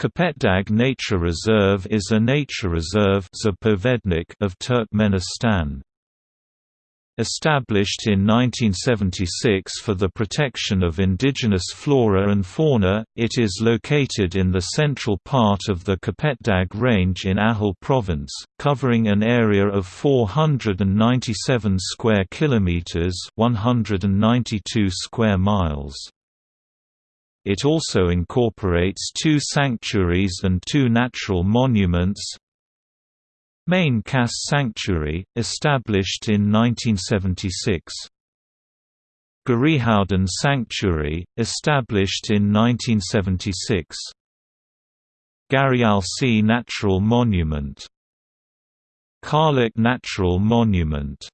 Kopetdag Nature Reserve is a nature reserve of Turkmenistan. Established in 1976 for the protection of indigenous flora and fauna, it is located in the central part of the Kopetdag Range in Ahal Province, covering an area of 497 square kilometers, 192 square miles. It also incorporates two sanctuaries and two natural monuments. Main Kas Sanctuary, established in 1976 Garihouden Sanctuary, established in 1976 Garialsi Natural Monument. Karlik Natural Monument